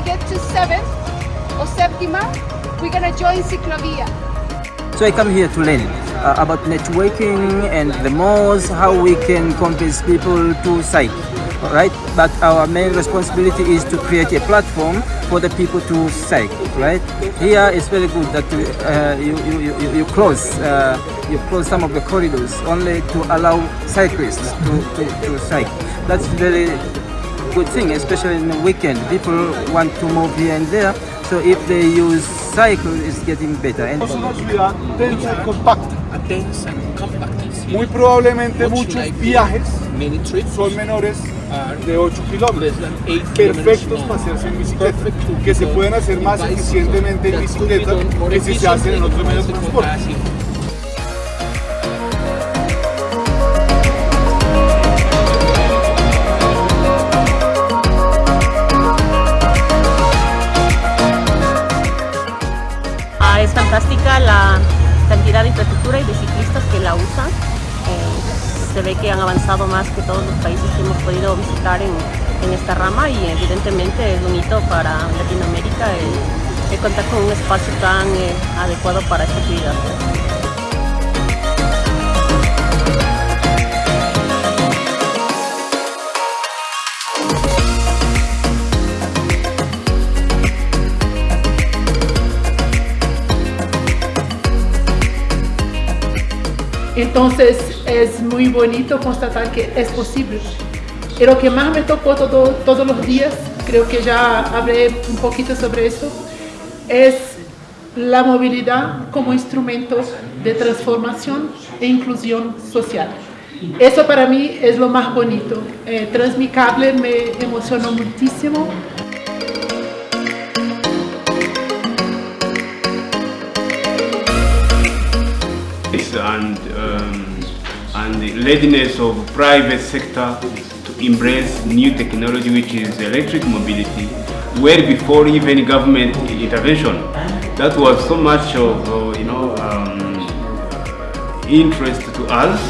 we get to 7th or Septima, we're to join Ciclovia. So I come here to learn uh, about networking and the malls, how we can convince people to cycle, right? But our main responsibility is to create a platform for the people to cycle, right? Here it's very good that uh, you, you, you, you close uh, you close some of the corridors only to allow cyclists to, to, to cycle. That's very good thing, especially in the weekend. People want to move here and there, so if they use cycle, it's getting better. And Es una ciudad densa y compacta. dense and compact. Muy probablemente Much muchos viajes Many trips son menores are de 8 kilómetros. less than 8 kilometers Perfectos para hacerse en bicicleta, que se pueden hacer más eficientemente en bicicleta que si se hacen en otros medios de transporte. Y de ciclistas que la usan. Eh, se ve que han avanzado más que todos los países que hemos podido visitar en, en esta rama y evidentemente es un hito para Latinoamérica el, el contar con un espacio tan eh, adecuado para esta actividad. Entonces es muy bonito constatar que es posible. Y lo que más me tocó todo- todos los días, creo que ya hablé un poquito sobre eso, es la movilidad como instrumento de transformación e inclusión social. Eso para mí es lo más bonito. Eh, Transmicable me emocionó muchísimo. And um, and the readiness of private sector to embrace new technology which is electric mobility well before even government intervention. That was so much of uh, you know um, interest to us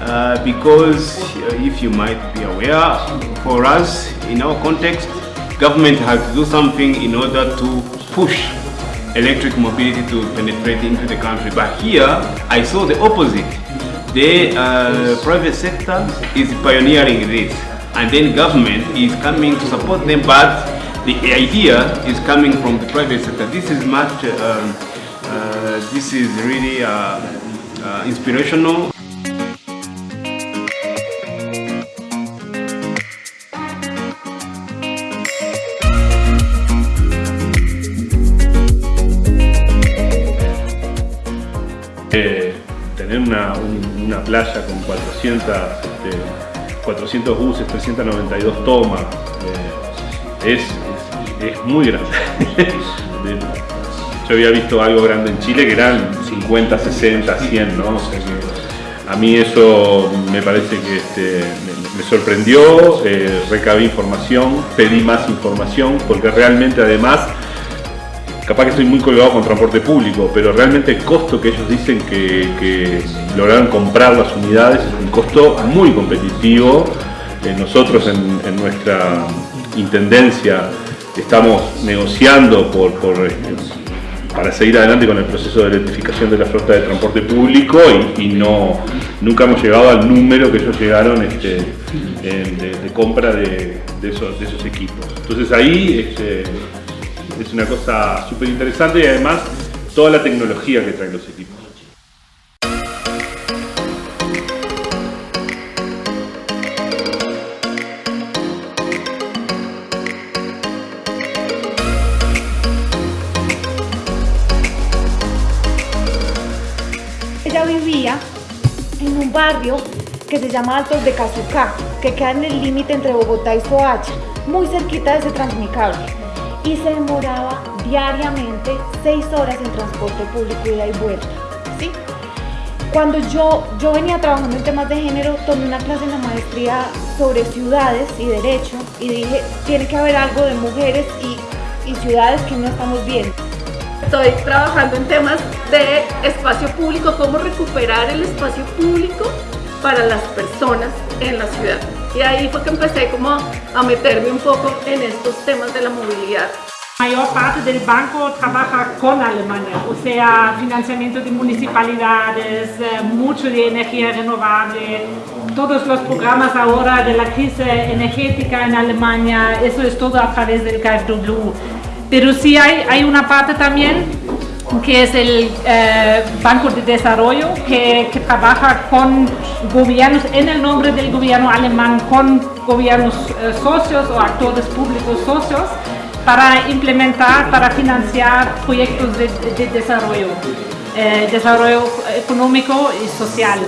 uh, because uh, if you might be aware for us in our context government has to do something in order to push electric mobility to penetrate into the country. But here, I saw the opposite. The uh, private sector is pioneering this, and then government is coming to support them, but the idea is coming from the private sector. This is much, um, uh, this is really uh, uh, inspirational. Tener una, un- una playa con 400, este, 400 buses, 392 tomas, eh, es, es- muy grande. De- Yo había visto algo grande en Chile que eran 50, 60, 100, ¿no? O sea que a mí eso me parece que este, me, me sorprendió, eh, recabé información, pedí más información, porque realmente además capaz que estoy muy colgado con transporte público, pero realmente el costo que ellos dicen que, que lograron comprar las unidades es un costo muy competitivo. Eh, nosotros en, nuestra intendencia estamos negociando por, eh, para seguir adelante con el proceso de electrificación de la flota de transporte público y, no, nunca hemos llegado al número que ellos llegaron este, de, compra de, de esos, de esos equipos. Entonces ahí este, es una cosa súper interesante y además toda la tecnología que traen los equipos. Ella vivía en un barrio que se llama Altos de Cazucá, que queda en el límite entre Bogotá y Soacha, muy cerquita de ese transmicable. Y se demoraba diariamente seis horas en transporte público ida y vuelta. ¿sí? Cuando yo, yo venía trabajando en temas de género, tomé una clase en la maestría sobre ciudades y derecho y dije, tiene que haber algo de mujeres y, y ciudades que no estamos viendo. Estoy trabajando en temas de espacio público, cómo recuperar el espacio público para las personas en la ciudad. Y ahí fue que empecé como a meterme un poco en estos temas de la movilidad. La mayor parte del banco trabaja con Alemania, o sea, financiamiento de municipalidades, eh, mucho de energía renovable, todos los programas ahora de la crisis energética en Alemania, eso es todo a través del KfW. Pero sí hay, hay una parte también que es el eh, Banco de Desarrollo, que, trabaja con gobiernos, en el nombre del gobierno alemán, con gobiernos eh, socios o actores públicos socios, para implementar, para financiar proyectos de, de desarrollo, eh, desarrollo económico y social.